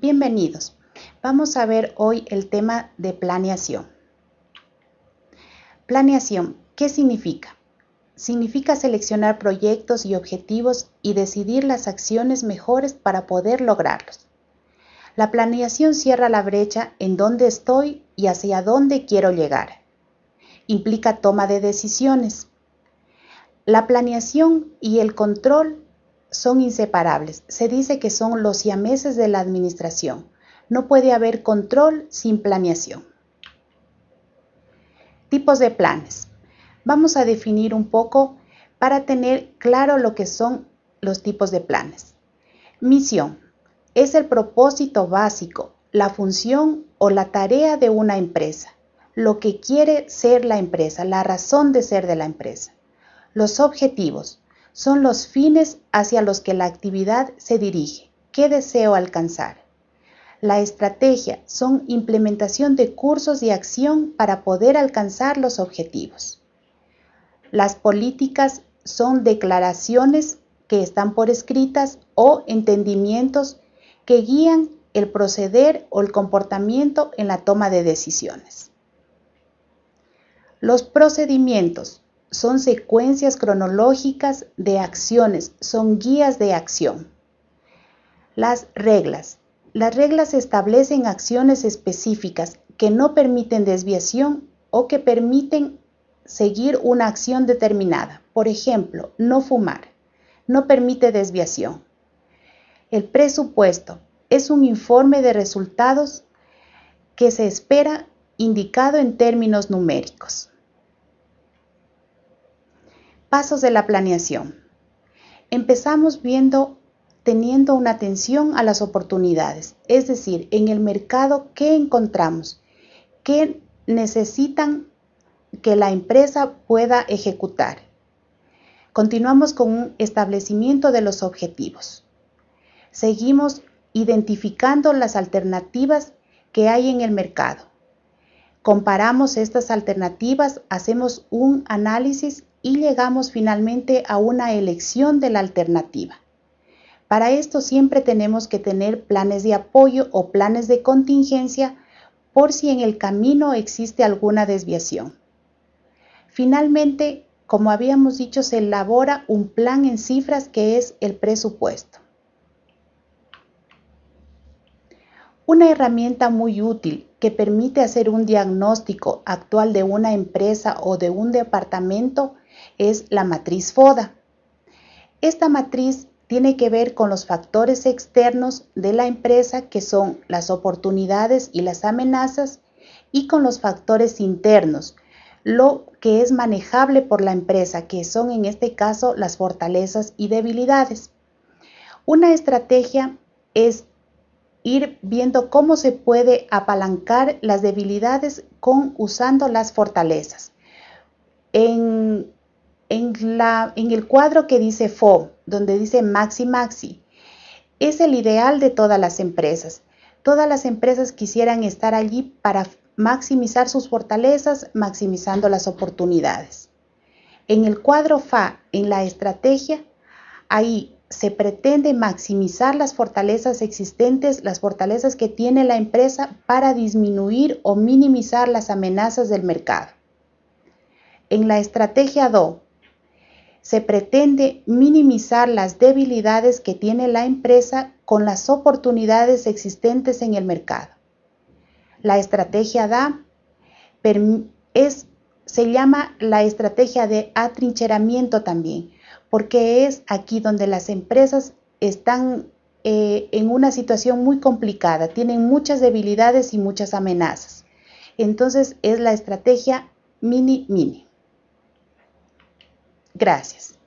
Bienvenidos. Vamos a ver hoy el tema de planeación. Planeación, ¿qué significa? Significa seleccionar proyectos y objetivos y decidir las acciones mejores para poder lograrlos. La planeación cierra la brecha en dónde estoy y hacia dónde quiero llegar. Implica toma de decisiones. La planeación y el control son inseparables. Se dice que son los siameses de la administración. No puede haber control sin planeación. Tipos de planes. Vamos a definir un poco para tener claro lo que son los tipos de planes. Misión. Es el propósito básico, la función o la tarea de una empresa, lo que quiere ser la empresa, la razón de ser de la empresa. Los objetivos son los fines hacia los que la actividad se dirige. ¿Qué deseo alcanzar? La estrategia son implementación de cursos de acción para poder alcanzar los objetivos. Las políticas son declaraciones que están por escritas o entendimientos que guían el proceder o el comportamiento en la toma de decisiones. Los procedimientos son secuencias cronológicas de acciones, son guías de acción. Las reglas. Las reglas establecen acciones específicas que no permiten desviación o que permiten seguir una acción determinada. Por ejemplo, no fumar. No permite desviación. El presupuesto es un informe de resultados que se espera indicado en términos numéricos. Pasos de la planeación. Empezamos viendo teniendo una atención a las oportunidades, es decir, en el mercado, ¿qué encontramos? ¿Qué necesitan que la empresa pueda ejecutar? Continuamos con un establecimiento de los objetivos. Seguimos identificando las alternativas que hay en el mercado. Comparamos estas alternativas, hacemos un análisis y llegamos finalmente a una elección de la alternativa. Para esto siempre tenemos que tener planes de apoyo o planes de contingencia por si en el camino existe alguna desviación. Finalmente, como habíamos dicho, se elabora un plan en cifras que es el presupuesto. Una herramienta muy útil que permite hacer un diagnóstico actual de una empresa o de un departamento es la matriz FODA. Esta matriz tiene que ver con los factores externos de la empresa que son las oportunidades y las amenazas y con los factores internos, lo que es manejable por la empresa, que son en este caso las fortalezas y debilidades. Una estrategia es ir viendo cómo se puede apalancar las debilidades con usando las fortalezas. En en, la, en el cuadro que dice FO, donde dice Maxi Maxi, es el ideal de todas las empresas. Todas las empresas quisieran estar allí para maximizar sus fortalezas, maximizando las oportunidades. En el cuadro FA, en la estrategia, ahí se pretende maximizar las fortalezas existentes, las fortalezas que tiene la empresa para disminuir o minimizar las amenazas del mercado. En la estrategia DO, se pretende minimizar las debilidades que tiene la empresa con las oportunidades existentes en el mercado. La estrategia DA es, se llama la estrategia de atrincheramiento también, porque es aquí donde las empresas están eh, en una situación muy complicada, tienen muchas debilidades y muchas amenazas. Entonces es la estrategia mini-mini. Gracias.